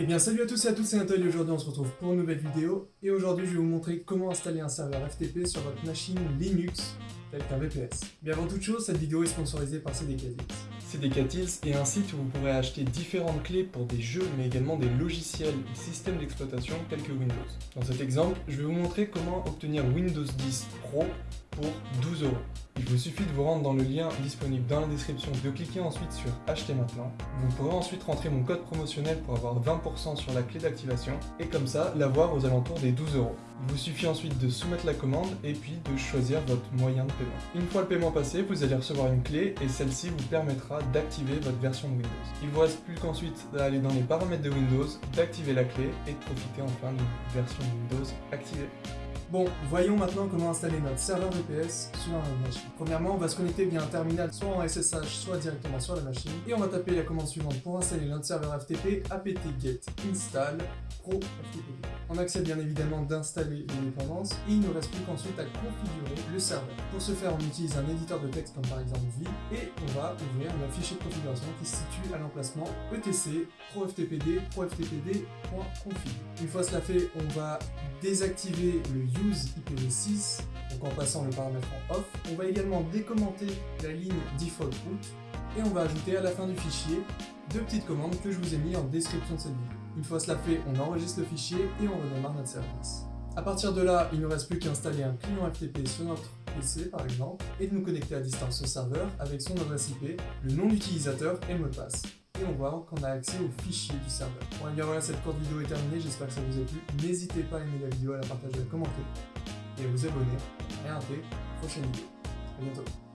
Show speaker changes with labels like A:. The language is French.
A: Eh bien salut à tous et à toutes, c'est Antoine aujourd'hui on se retrouve pour une nouvelle vidéo et aujourd'hui je vais vous montrer comment installer un serveur FTP sur votre machine Linux tel qu'un VPS. Mais avant toute chose, cette vidéo est sponsorisée par CDKTils.
B: CDKTils est un site où vous pourrez acheter différentes clés pour des jeux mais également des logiciels et systèmes d'exploitation tels que Windows. Dans cet exemple, je vais vous montrer comment obtenir Windows 10 Pro pour 12 euros. Il vous suffit de vous rendre dans le lien disponible dans la description, de cliquer ensuite sur acheter maintenant. Vous pourrez ensuite rentrer mon code promotionnel pour avoir 20% sur la clé d'activation et comme ça l'avoir aux alentours des 12 euros. Il vous suffit ensuite de soumettre la commande et puis de choisir votre moyen de paiement. Une fois le paiement passé, vous allez recevoir une clé et celle-ci vous permettra d'activer votre version de Windows. Il vous reste plus qu'ensuite d'aller dans les paramètres de Windows, d'activer la clé et de profiter enfin d'une version Windows activée.
A: Bon, voyons maintenant comment installer notre serveur VPS sur notre machine. Premièrement, on va se connecter via un terminal soit en SSH, soit directement sur la machine. Et on va taper la commande suivante pour installer notre serveur FTP apt-get install pro FTP. On accède bien évidemment d'installer les dépendances et il ne reste plus qu'ensuite à configurer le serveur. Pour ce faire, on utilise un éditeur de texte comme par exemple V et on va ouvrir un fichier de configuration qui se situe à l'emplacement etc proftpd proftpd.config. Une fois cela fait, on va désactiver le use IPv6, donc en passant le paramètre en off. On va également décommenter la ligne default route et on va ajouter à la fin du fichier deux petites commandes que je vous ai mis en description de cette vidéo. Une fois cela fait, on enregistre le fichier et on redémarre notre service. A partir de là, il ne reste plus qu'à installer un client FTP sur notre PC par exemple et de nous connecter à distance au serveur avec son adresse IP, le nom d'utilisateur et le mot de passe et on voit qu'on a accès au fichier du serveur. Bon et bien voilà, cette courte vidéo est terminée, j'espère que ça vous a plu. N'hésitez pas à aimer la vidéo, à la partager, à commenter et à vous abonner. Et à prochaine vidéo. A bientôt.